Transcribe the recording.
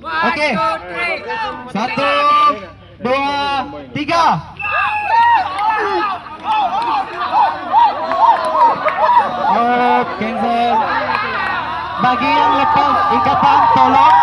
Oke. Satu, dua, tiga. Oh, cancel. Bagi yang lepas ikatan, tolong